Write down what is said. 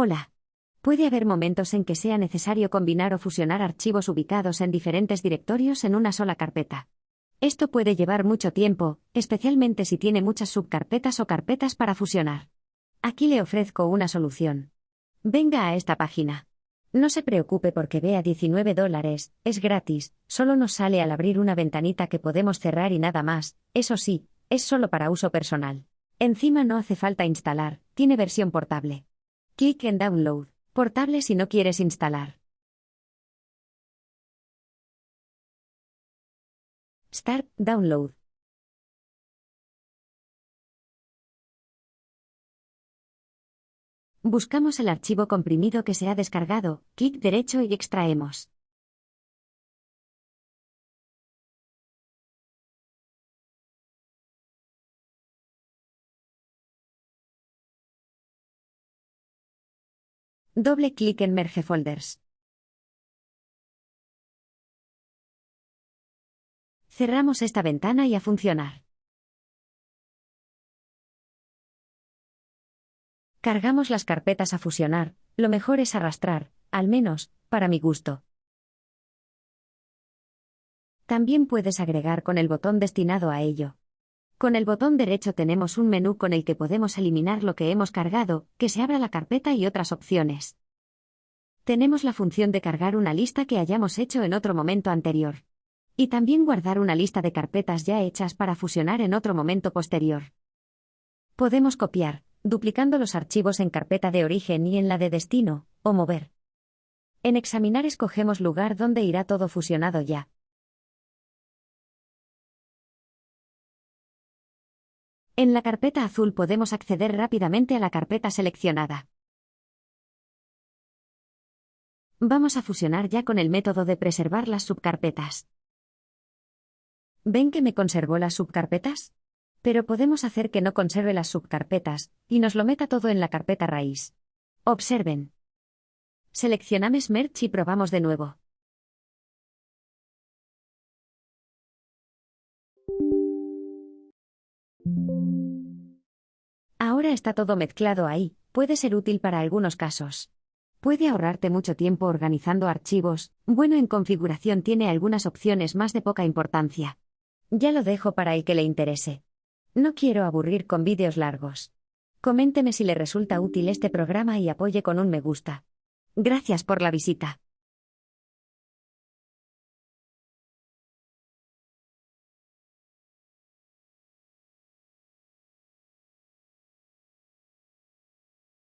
Hola. Puede haber momentos en que sea necesario combinar o fusionar archivos ubicados en diferentes directorios en una sola carpeta. Esto puede llevar mucho tiempo, especialmente si tiene muchas subcarpetas o carpetas para fusionar. Aquí le ofrezco una solución. Venga a esta página. No se preocupe porque vea 19 dólares, es gratis, solo nos sale al abrir una ventanita que podemos cerrar y nada más, eso sí, es solo para uso personal. Encima no hace falta instalar, tiene versión portable. Clic en Download, portable si no quieres instalar. Start Download. Buscamos el archivo comprimido que se ha descargado, clic derecho y extraemos. Doble clic en Merge Folders. Cerramos esta ventana y a funcionar. Cargamos las carpetas a fusionar, lo mejor es arrastrar, al menos, para mi gusto. También puedes agregar con el botón destinado a ello. Con el botón derecho tenemos un menú con el que podemos eliminar lo que hemos cargado, que se abra la carpeta y otras opciones. Tenemos la función de cargar una lista que hayamos hecho en otro momento anterior. Y también guardar una lista de carpetas ya hechas para fusionar en otro momento posterior. Podemos copiar, duplicando los archivos en carpeta de origen y en la de destino, o mover. En examinar escogemos lugar donde irá todo fusionado ya. En la carpeta azul podemos acceder rápidamente a la carpeta seleccionada. Vamos a fusionar ya con el método de preservar las subcarpetas. ¿Ven que me conservó las subcarpetas? Pero podemos hacer que no conserve las subcarpetas, y nos lo meta todo en la carpeta raíz. Observen. Seleccionamos Merge y probamos de nuevo. Ahora está todo mezclado ahí, puede ser útil para algunos casos. Puede ahorrarte mucho tiempo organizando archivos, bueno en configuración tiene algunas opciones más de poca importancia. Ya lo dejo para el que le interese. No quiero aburrir con vídeos largos. Coménteme si le resulta útil este programa y apoye con un me gusta. Gracias por la visita.